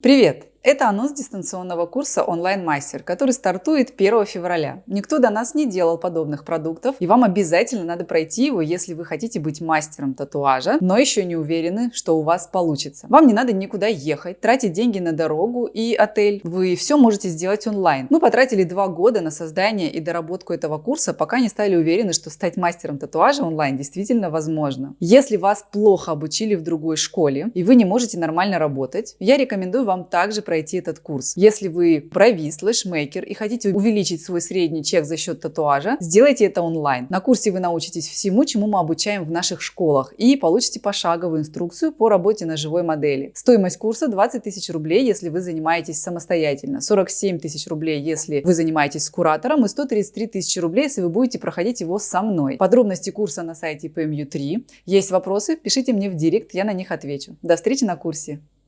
Привет! Это анонс дистанционного курса онлайн-мастер, который стартует 1 февраля. Никто до нас не делал подобных продуктов, и вам обязательно надо пройти его, если вы хотите быть мастером татуажа, но еще не уверены, что у вас получится. Вам не надо никуда ехать, тратить деньги на дорогу и отель. Вы все можете сделать онлайн. Мы потратили два года на создание и доработку этого курса, пока не стали уверены, что стать мастером татуажа онлайн действительно возможно. Если вас плохо обучили в другой школе, и вы не можете нормально работать, я рекомендую вам также пройти этот курс. Если вы провис, слэшмейкер и хотите увеличить свой средний чек за счет татуажа, сделайте это онлайн. На курсе вы научитесь всему, чему мы обучаем в наших школах и получите пошаговую инструкцию по работе на живой модели. Стоимость курса 20 тысяч рублей, если вы занимаетесь самостоятельно, 47 тысяч рублей, если вы занимаетесь с куратором и 133 тысячи рублей, если вы будете проходить его со мной. Подробности курса на сайте PMU3. Есть вопросы? Пишите мне в директ, я на них отвечу. До встречи на курсе!